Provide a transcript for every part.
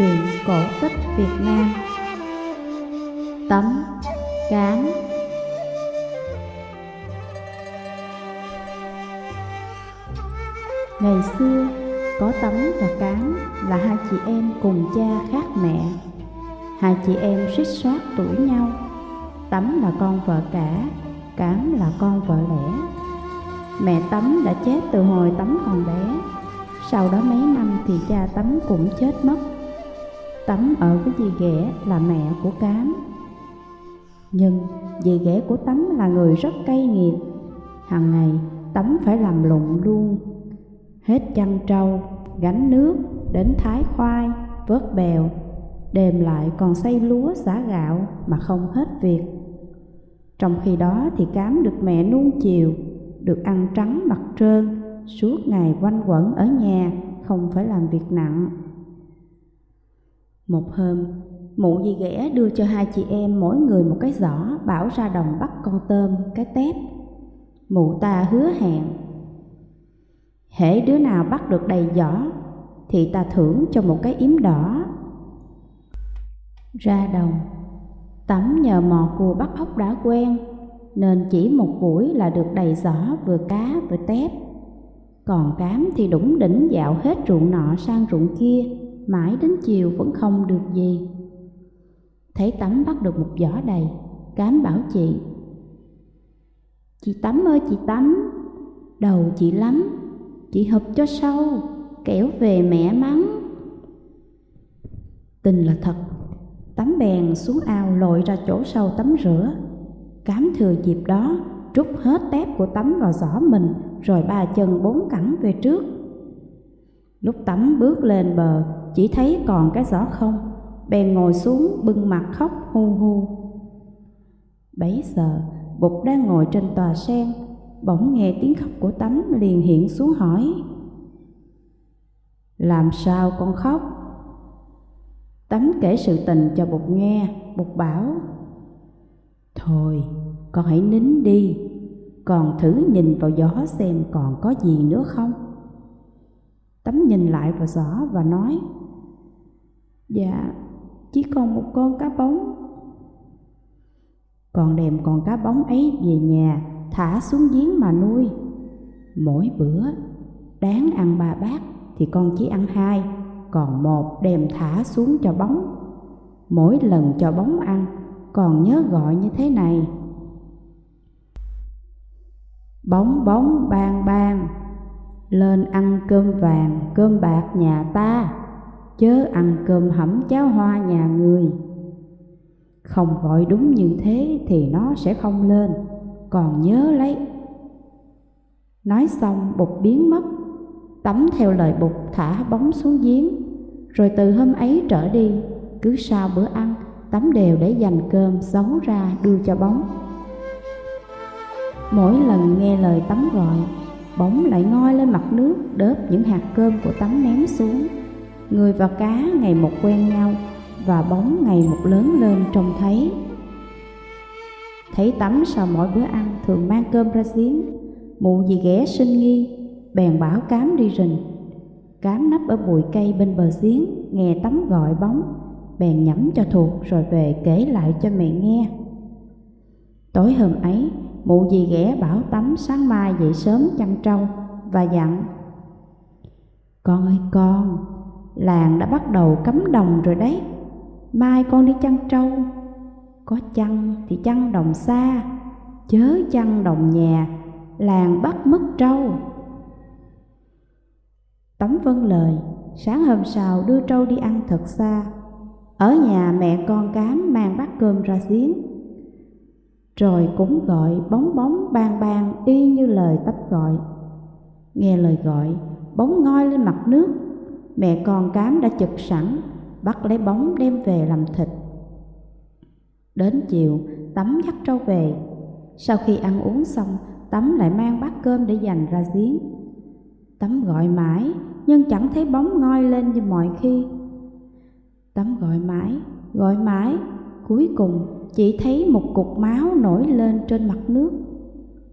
Truyện cổ tích Việt Nam Tấm Cám Ngày xưa, có Tấm và Cám là hai chị em cùng cha khác mẹ. Hai chị em suýt soát tuổi nhau. Tấm là con vợ cả, Cám là con vợ lẽ. Mẹ Tấm đã chết từ hồi Tấm còn bé. Sau đó mấy năm thì cha Tấm cũng chết mất tắm ở với dì ghẻ là mẹ của Cám. Nhưng dì ghẻ của tắm là người rất cay nghiệt. Hằng ngày tắm phải làm lụng luôn. Hết chăn trâu, gánh nước, đến thái khoai, vớt bèo, đêm lại còn xây lúa xả gạo mà không hết việc. Trong khi đó thì Cám được mẹ nuông chiều, được ăn trắng mặc trơn, suốt ngày quanh quẩn ở nhà, không phải làm việc nặng. Một hôm, mụ dì ghẻ đưa cho hai chị em mỗi người một cái giỏ bảo ra đồng bắt con tôm, cái tép. Mụ ta hứa hẹn, hễ đứa nào bắt được đầy giỏ thì ta thưởng cho một cái yếm đỏ. Ra đồng, tắm nhờ mò cua bắt ốc đã quen, nên chỉ một buổi là được đầy giỏ vừa cá vừa tép. Còn cám thì đủng đỉnh dạo hết ruộng nọ sang ruộng kia, mãi đến chiều vẫn không được gì. Thấy tắm bắt được một giỏ đầy, cám bảo chị. Chị tắm ơi chị tắm, đầu chị lắm, chị hợp cho sâu, kẻo về mẹ mắng. Tình là thật, tắm bèn xuống ao lội ra chỗ sâu tắm rửa. Cám thừa dịp đó, trút hết tép của tắm vào giỏ mình rồi ba chân bốn cẳng về trước. Lúc tắm bước lên bờ, chỉ thấy còn cái giỏ không, bèn ngồi xuống bưng mặt khóc hu hu. Bấy giờ, Bụt đang ngồi trên tòa sen, bỗng nghe tiếng khóc của Tấm liền hiện xuống hỏi. Làm sao con khóc? Tấm kể sự tình cho Bụt nghe, Bụt bảo Thôi, con hãy nín đi, còn thử nhìn vào gió xem còn có gì nữa không Tấm nhìn lại vào giỏ và nói Dạ, chỉ còn một con cá bóng. Còn đem con cá bóng ấy về nhà thả xuống giếng mà nuôi. Mỗi bữa đáng ăn ba bát thì con chỉ ăn hai Còn một đem thả xuống cho bóng. Mỗi lần cho bóng ăn còn nhớ gọi như thế này. Bóng bóng bang bang. Lên ăn cơm vàng, cơm bạc nhà ta. Chớ ăn cơm hẩm cháo hoa nhà người. Không gọi đúng như thế thì nó sẽ không lên. Còn nhớ lấy. Nói xong, bụt biến mất. Tắm theo lời bụt thả bóng xuống giếng. Rồi từ hôm ấy trở đi, Cứ sau bữa ăn, Tắm đều để dành cơm xấu ra đưa cho bóng. Mỗi lần nghe lời tắm gọi Bóng lại ngoi lên mặt nước, đớp những hạt cơm của tắm ném xuống. Người và cá ngày một quen nhau Và bóng ngày một lớn lên trông thấy. Thấy tắm sau mỗi bữa ăn thường mang cơm ra giếng, Mụ gì ghé sinh nghi, Bèn bảo cám đi rình. Cám nấp ở bụi cây bên bờ giếng, Nghe tắm gọi bóng, Bèn nhẩm cho thuộc rồi về kể lại cho mẹ nghe. Tối hôm ấy Mụ dì ghẻ bảo tắm sáng mai dậy sớm chăn trâu Và dặn, Con ơi con, Làng đã bắt đầu cấm đồng rồi đấy. Mai con đi chăn trâu. Có chăn thì chăn đồng xa, Chớ chăn đồng nhà, Làng bắt mất trâu. Tấm vâng lời, Sáng hôm sau đưa trâu đi ăn thật xa. Ở nhà mẹ con cám mang bát cơm ra giếng. Rồi cũng gọi bóng bóng bang bang y như lời tấp gọi. Nghe lời gọi, Bóng ngoi lên mặt nước. Mẹ con cám đã chực sẵn, Bắt lấy bóng đem về làm thịt. Đến chiều, Tắm dắt trâu về. Sau khi ăn uống xong, Tắm lại mang bát cơm để dành ra giếng. Tắm gọi mãi, Nhưng chẳng thấy bóng ngoi lên như mọi khi. Tắm gọi mãi Gọi mãi, Cuối cùng chỉ thấy một cục máu nổi lên trên mặt nước.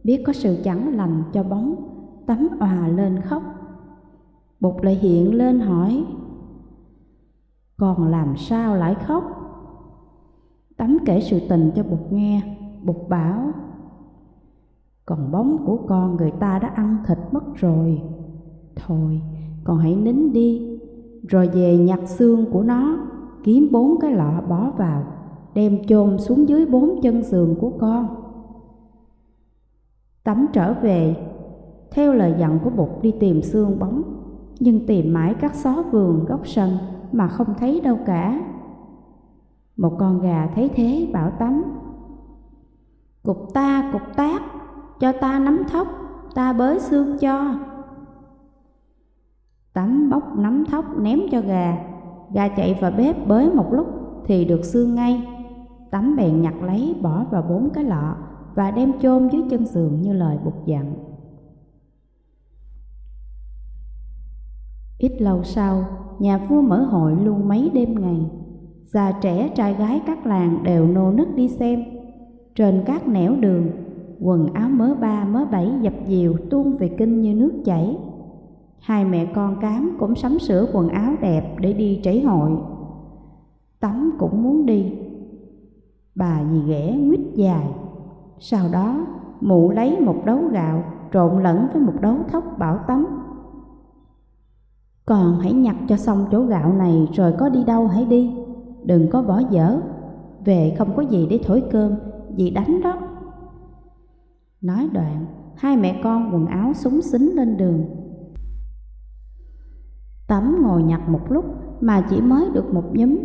Biết có sự chẳng lành cho bóng Tắm òa lên khóc. Bụt lại hiện lên hỏi còn làm sao lại khóc? Tắm kể sự tình cho Bụt nghe, Bụt bảo Còn bóng của con người ta đã ăn thịt mất rồi. Thôi, con hãy nín đi Rồi về nhặt xương của nó Kiếm bốn cái lọ bỏ vào. Đem chôn xuống dưới bốn chân giường của con. Tắm trở về, Theo lời dặn của Bụt đi tìm xương bóng, Nhưng tìm mãi các xó vườn góc sân Mà không thấy đâu cả. Một con gà thấy thế bảo Tắm, Cục ta, cục tác, Cho ta nắm thóc, Ta bới xương cho. Tắm bóc nắm thóc ném cho gà Gà chạy vào bếp bới một lúc Thì được xương ngay. Tắm bèn nhặt lấy bỏ vào bốn cái lọ Và đem chôn dưới chân giường như lời bục dặn Ít lâu sau, nhà vua mở hội luôn mấy đêm ngày. Già trẻ trai gái các làng đều nô nức đi xem. Trên các nẻo đường, quần áo mớ ba mớ bảy dập dìu tuôn về kinh như nước chảy. Hai mẹ con cám cũng sắm sửa quần áo đẹp để đi trảy hội. Tắm cũng muốn đi Bà dì ghẻ nguyết dài. Sau đó, mụ lấy một đấu gạo trộn lẫn với một đấu thóc bảo tắm Còn hãy nhặt cho xong chỗ gạo này rồi có đi đâu hãy đi. Đừng có bỏ dở. Về không có gì để thổi cơm Dì đánh đó. Nói đoạn, Hai mẹ con quần áo súng xính lên đường. Tắm ngồi nhặt một lúc mà chỉ mới được một nhúm.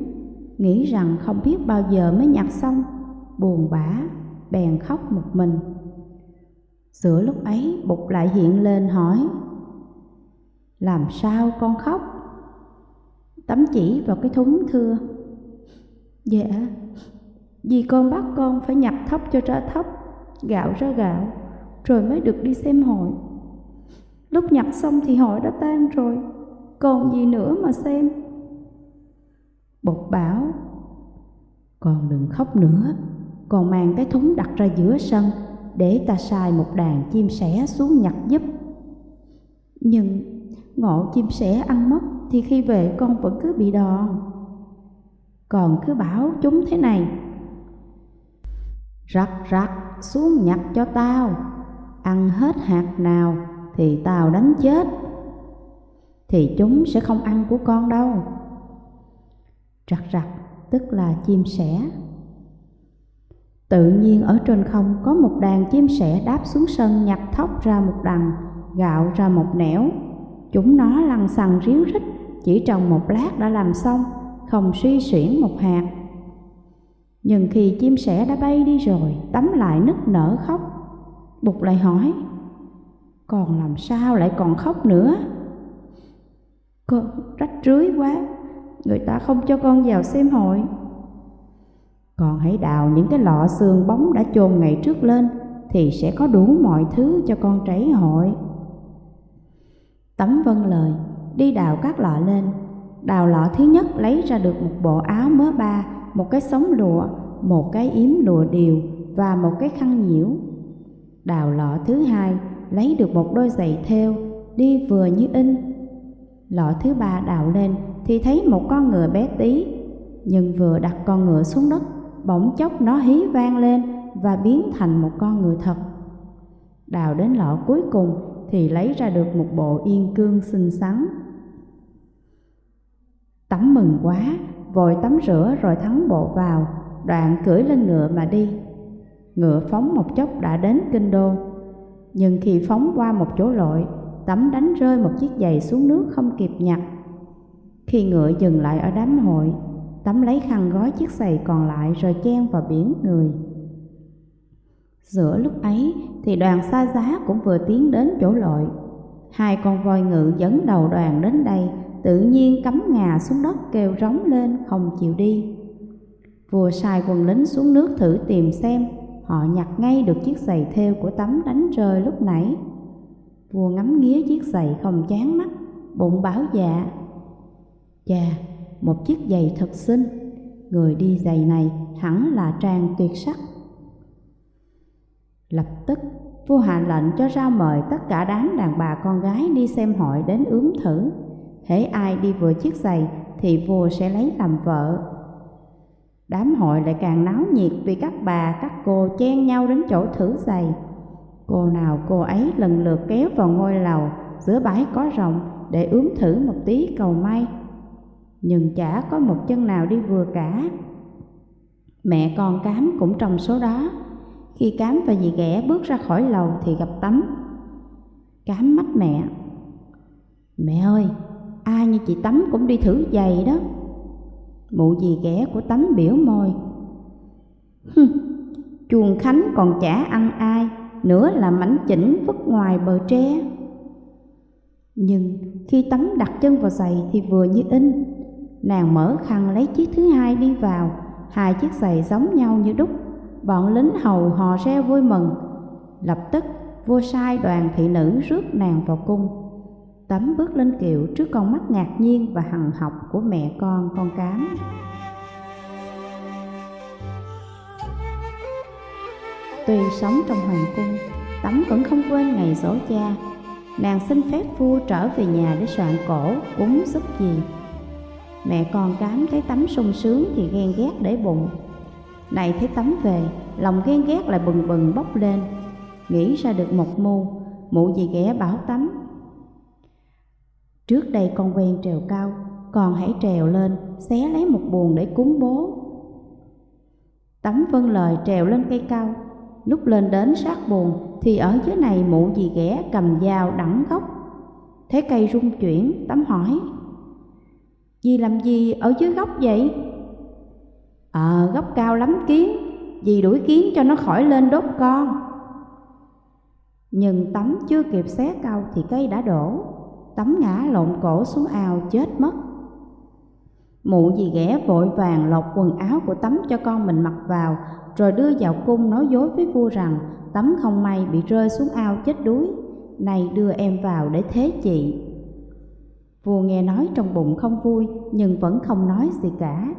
Nghĩ rằng không biết bao giờ mới nhặt xong Buồn bã, bèn khóc một mình. Giữa lúc ấy bụt lại hiện lên hỏi Làm sao con khóc? Tấm chỉ vào cái thúng thưa. Dạ, vì con bắt con phải nhặt thóc cho ra thóc Gạo ra gạo, rồi mới được đi xem hội. Lúc nhặt xong thì hội đã tan rồi Còn gì nữa mà xem. Bột bảo, Con đừng khóc nữa Còn mang cái thúng đặt ra giữa sân Để ta xài một đàn chim sẻ xuống nhặt giúp. Nhưng ngộ chim sẻ ăn mất Thì khi về con vẫn cứ bị đòn. Còn cứ bảo chúng thế này, Rắc rắc, xuống nhặt cho tao, Ăn hết hạt nào thì tao đánh chết, Thì chúng sẽ không ăn của con đâu. Rặt rặt tức là chim sẻ Tự nhiên ở trên không có một đàn chim sẻ đáp xuống sân nhặt thóc ra một đằng, gạo ra một nẻo. Chúng nó lăn xăng ríu rít, chỉ trong một lát đã làm xong, không suy xuyển một hạt. Nhưng khi chim sẻ đã bay đi rồi, tắm lại nức nở khóc. Bụt lại hỏi, còn làm sao lại còn khóc nữa? Cô rách rưới quá, người ta không cho con vào xem hội. còn hãy đào những cái lọ xương bóng đã chôn ngày trước lên thì sẽ có đủ mọi thứ cho con trấy hội. Tấm vân lời, đi đào các lọ lên. Đào lọ thứ nhất lấy ra được một bộ áo mớ ba, một cái sống lụa, một cái yếm lụa điều và một cái khăn nhiễu. Đào lọ thứ hai lấy được một đôi giày thêu, đi vừa như in. Lọ thứ ba đào lên thì thấy một con ngựa bé tí, nhưng vừa đặt con ngựa xuống đất, bỗng chốc nó hí vang lên và biến thành một con ngựa thật. Đào đến lọ cuối cùng thì lấy ra được một bộ yên cương xinh xắn. Tắm mừng quá, vội tắm rửa rồi thắng bộ vào, đoạn cưỡi lên ngựa mà đi. Ngựa phóng một chốc đã đến kinh đô, nhưng khi phóng qua một chỗ lội, tắm đánh rơi một chiếc giày xuống nước không kịp nhặt. Khi ngựa dừng lại ở đám hội, tắm lấy khăn gói chiếc giày còn lại rồi chen vào biển người. Giữa lúc ấy thì đoàn xa giá cũng vừa tiến đến chỗ lội. Hai con voi ngự dẫn đầu đoàn đến đây, tự nhiên cắm ngà xuống đất kêu rống lên không chịu đi. Vua sai quân lính xuống nước thử tìm xem, họ nhặt ngay được chiếc giày thêu của tấm đánh rơi lúc nãy. Vua ngắm nghía chiếc giày không chán mắt, bụng bảo dạ. Chà, một chiếc giày thật xinh, người đi giày này hẳn là trang tuyệt sắc. Lập tức, vua hạ lệnh cho ra mời tất cả đám đàn bà con gái đi xem hội đến ướm thử. Hễ ai đi vừa chiếc giày thì vua sẽ lấy làm vợ. Đám hội lại càng náo nhiệt vì các bà, các cô chen nhau đến chỗ thử giày. Cô nào cô ấy lần lượt kéo vào ngôi lầu giữa bãi có rộng để ướm thử một tí cầu may. Nhưng chả có một chân nào đi vừa cả. Mẹ con cám cũng trong số đó. Khi cám và dì ghẻ bước ra khỏi lầu thì gặp tắm. Cám mắt mẹ. Mẹ ơi, ai như chị Tắm cũng đi thử giày đó. Mụ dì ghẻ của Tắm biểu môi. Hừ, chuồng khánh còn chả ăn ai, nữa là mảnh chỉnh vứt ngoài bờ tre. Nhưng khi Tắm đặt chân vào giày thì vừa như in, nàng mở khăn lấy chiếc thứ hai đi vào, hai chiếc giày giống nhau như đúc. Bọn lính hầu hò reo vui mừng. Lập tức vua sai đoàn thị nữ rước nàng vào cung. Tấm bước lên kiệu trước con mắt ngạc nhiên và hằng học của mẹ con con cám. Tuy sống trong hoàng cung, Tấm vẫn không quên ngày dỗ cha. Nàng xin phép vua trở về nhà để soạn cổ, cúng giúp gì. Mẹ con cám thấy Tấm sung sướng thì ghen ghét để bụng. Này thấy Tấm về, lòng ghen ghét lại bừng bừng bốc lên. Nghĩ ra được một mưu, mụ gì ghẻ bảo Tấm Trước đây con quen trèo cao, còn hãy trèo lên, xé lấy một buồn để cúng bố. Tấm vâng lời trèo lên cây cao, lúc lên đến sát buồn thì ở dưới này mụ gì ghẻ cầm dao đẳng gốc. Thấy cây rung chuyển, tắm hỏi, Dì làm gì ở dưới gốc vậy? Ờ, gốc cao lắm kiến, dì đuổi kiến cho nó khỏi lên đốt con. Nhưng tắm chưa kịp xé cao thì cây đã đổ, tắm ngã lộn cổ xuống ao chết mất Mụ dì ghẻ vội vàng lột quần áo của tắm cho con mình mặc vào rồi đưa vào cung nói dối với vua rằng, Tấm không may bị rơi xuống ao chết đuối, Này đưa em vào để thế chị. Vua nghe nói trong bụng không vui, Nhưng vẫn không nói gì cả.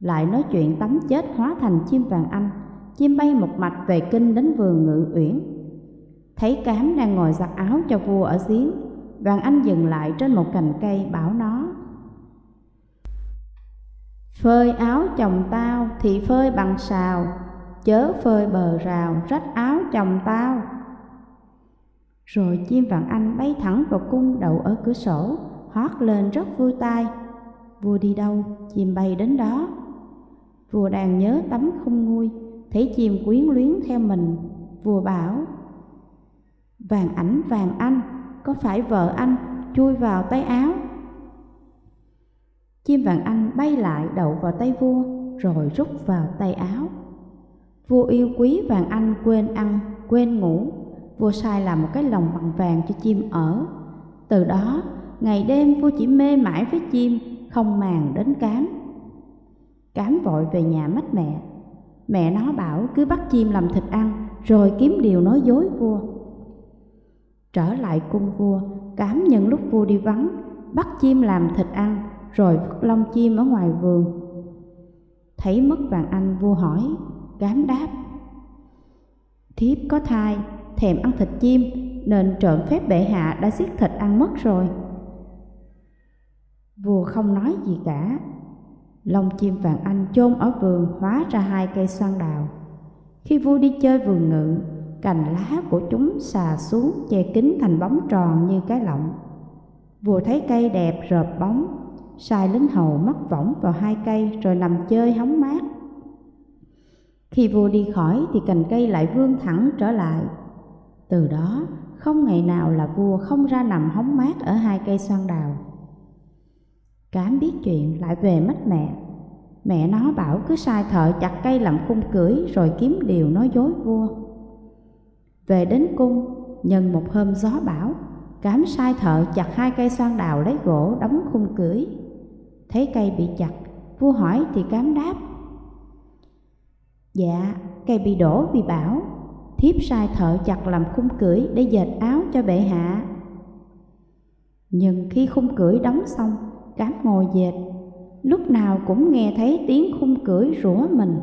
Lại nói chuyện Tấm chết hóa thành chim vàng anh, Chim bay một mạch về kinh đến vườn ngự uyển. Thấy cám đang ngồi giặt áo cho vua ở giếng, Vàng Anh dừng lại trên một cành cây bảo nó Phơi áo chồng tao thì phơi bằng xào Chớ phơi bờ rào rách áo chồng tao. Rồi chim vàng anh bay thẳng vào cung đậu ở cửa sổ hót lên rất vui tai. Vua đi đâu, chim bay đến đó. Vua đang nhớ tắm không nguôi Thấy chim quyến luyến theo mình. Vua bảo Vàng ảnh vàng anh có phải vợ anh chui vào tay áo? Chim vàng anh bay lại đậu vào tay vua rồi rút vào tay áo. Vua yêu quý vàng anh quên ăn, quên ngủ. Vua sai làm một cái lồng bằng vàng cho chim ở. Từ đó, ngày đêm vua chỉ mê mãi với chim, không màng đến cám. Cám vội về nhà mách mẹ. Mẹ nó bảo cứ bắt chim làm thịt ăn, rồi kiếm điều nói dối vua. Trở lại cung vua, cám nhân lúc vua đi vắng, bắt chim làm thịt ăn, rồi vứt lông chim ở ngoài vườn. Thấy mất vàng anh vua hỏi, gám đáp. Thiếp có thai, thèm ăn thịt chim, nên trộm phép bệ hạ đã giết thịt ăn mất rồi. Vua không nói gì cả. Lông chim vàng anh chôn ở vườn hóa ra hai cây xoan đào. Khi vua đi chơi vườn ngự, cành lá của chúng xà xuống che kín thành bóng tròn như cái lọng. Vua thấy cây đẹp rợp bóng, sai lính hầu mắc võng vào hai cây rồi nằm chơi hóng mát. Khi vua đi khỏi thì cành cây lại vươn thẳng trở lại. Từ đó, không ngày nào là vua không ra nằm hóng mát ở hai cây xoan đào. Cám biết chuyện lại về mất mẹ. Mẹ nó bảo cứ sai thợ chặt cây làm khung cưỡi rồi kiếm điều nói dối vua. Về đến cung, nhân một hôm gió bão, cám sai thợ chặt hai cây xoan đào lấy gỗ đóng khung cưới. Thấy cây bị chặt, vua hỏi thì cám đáp. Dạ, cây bị đổ vì bão, thiếp sai thợ chặt làm khung cưỡi để dệt áo cho bệ hạ. Nhưng khi khung cưỡi đóng xong, cám ngồi dệt, lúc nào cũng nghe thấy tiếng khung cưỡi rủa mình.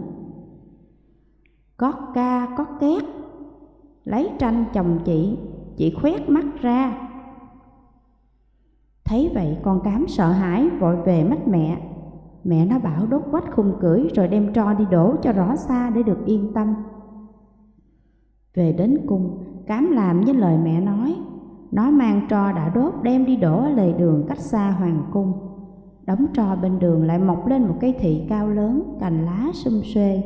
Có ca có két lấy tranh chồng chị chị khoét mắt ra Thấy vậy con cám sợ hãi vội về mách mẹ. Mẹ nó bảo đốt quách khung cưỡi rồi đem tro đi đổ cho rõ xa để được yên tâm. Về đến cung, cám làm với lời mẹ nói. Nó mang tro đã đốt đem đi đổ ở lề đường cách xa hoàng cung. Đống tro bên đường lại mọc lên một cây thị cao lớn, cành lá sum xuê.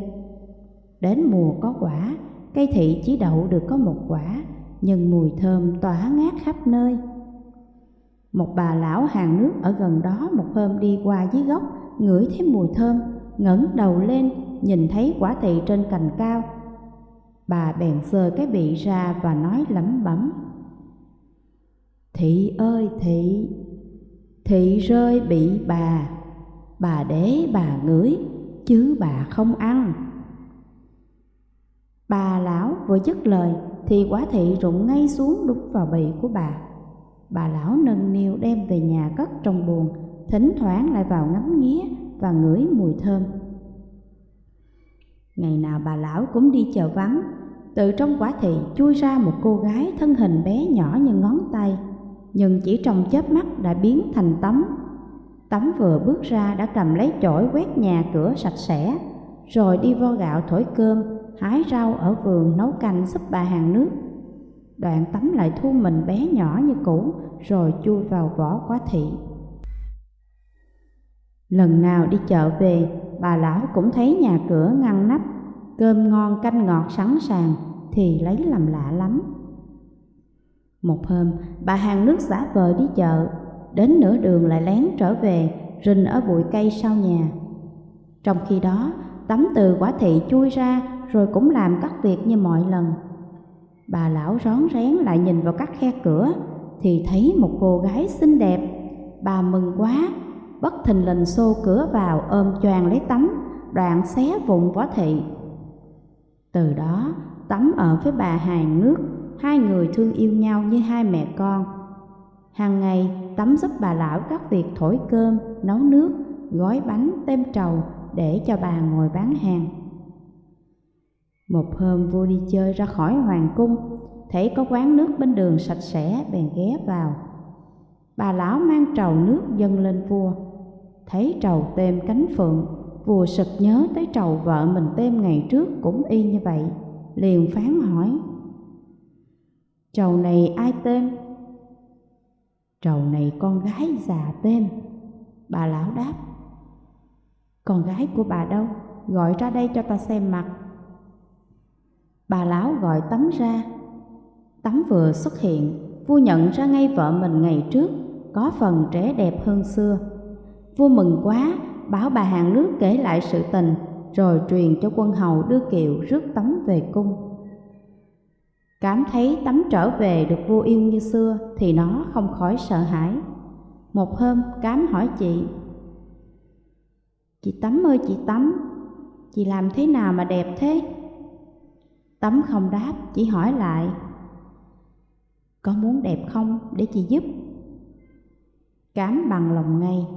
Đến mùa có quả, cây thị chỉ đậu được có một quả, nhưng mùi thơm tỏa ngát khắp nơi. Một bà lão hàng nước ở gần đó một hôm đi qua dưới gốc, ngửi thấy mùi thơm, ngẩng đầu lên, nhìn thấy quả thị trên cành cao. Bà bèn sờ cái bị ra và nói lẩm bẩm. Thị ơi thị, thị rơi bị bà, bà để bà ngửi, chứ bà không ăn. Bà lão vừa dứt lời thì quả thị rụng ngay xuống đúng vào bì của bà. Bà lão nâng niu đem về nhà cất trong buồng, thỉnh thoảng lại vào ngắm nghía và ngửi mùi thơm. Ngày nào bà lão cũng đi chợ vắng, từ trong quả thị chui ra một cô gái thân hình bé nhỏ như ngón tay, nhưng chỉ trong chớp mắt đã biến thành tấm. Tấm vừa bước ra đã cầm lấy chổi quét nhà cửa sạch sẽ, rồi đi vo gạo thổi cơm, hái rau ở vườn nấu canh giúp bà hàng nước. Đoạn tắm lại thu mình bé nhỏ như cũ, rồi chui vào vỏ quá thị. Lần nào đi chợ về, bà lão cũng thấy nhà cửa ngăn nắp, cơm ngon canh ngọt sẵn sàng, thì lấy làm lạ lắm. Một hôm, bà hàng nước giả vờ đi chợ, đến nửa đường lại lén trở về, rình ở bụi cây sau nhà. Trong khi đó, tắm từ quả thị chui ra rồi cũng làm các việc như mọi lần. Bà lão rón rén lại nhìn vào các khe cửa thì thấy một cô gái xinh đẹp. Bà mừng quá, bất thình lình xô cửa vào ôm choàng lấy tắm, đoạn xé vụn võ thị. Từ đó, tắm ở với bà hàng nước, hai người thương yêu nhau như hai mẹ con. Hàng ngày, tắm giúp bà lão các việc thổi cơm, nấu nước, gói bánh, tem trầu để cho bà ngồi bán hàng. Một hôm vua đi chơi ra khỏi hoàng cung, thấy có quán nước bên đường sạch sẽ bèn ghé vào. Bà lão mang trầu nước dâng lên vua, thấy trầu têm cánh phượng, vua sực nhớ tới trầu vợ mình têm ngày trước cũng y như vậy, liền phán hỏi. Trầu này ai têm? Trầu này con gái già têm. Bà lão đáp. Con gái của bà đâu? Gọi ra đây cho ta xem mặt. Bà lão gọi tắm ra. Tắm vừa xuất hiện, vua nhận ra ngay vợ mình ngày trước, có phần trẻ đẹp hơn xưa. Vua mừng quá, bảo bà hàng nước kể lại sự tình, rồi truyền cho quân hầu đưa kiệu rước tắm về cung. Cảm thấy tắm trở về được vua yêu như xưa thì nó không khỏi sợ hãi. Một hôm cám hỏi chị Chị Tắm ơi chị Tắm Chị làm thế nào mà đẹp thế? Tấm không đáp, chỉ hỏi lại Có muốn đẹp không để chị giúp? Cám bằng lòng ngay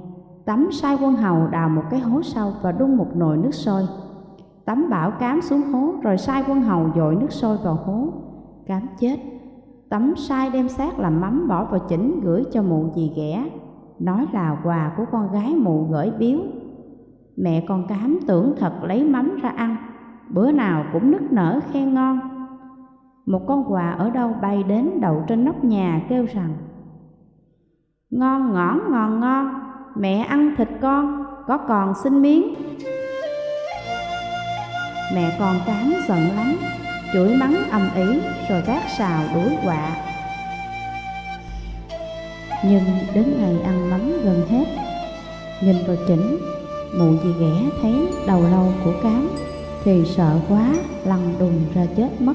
Tấm sai quân hầu đào một cái hố sâu và đun một nồi nước sôi. Tấm bảo cám xuống hố rồi sai quân hầu dội nước sôi vào hố. Cám chết Tấm sai đem xác làm mắm bỏ vào chỉnh gửi cho mụ dì ghẻ Nói là quà của con gái mụ gửi biếu. Mẹ con cám tưởng thật lấy mắm ra ăn bữa nào cũng nức nở khen ngon. Một con quà ở đâu bay đến đậu trên nóc nhà kêu rằng Ngon ngõn ngon ngon, mẹ ăn thịt con, có còn xin miếng. Mẹ con cám giận lắm, chửi mắng âm ý rồi gác xào đuổi quạ. Nhưng đến ngày ăn mắm gần hết, nhìn vào chỉnh, mụ dì ghẻ thấy đầu lâu của cám thì sợ quá lằn đùng ra chết mất.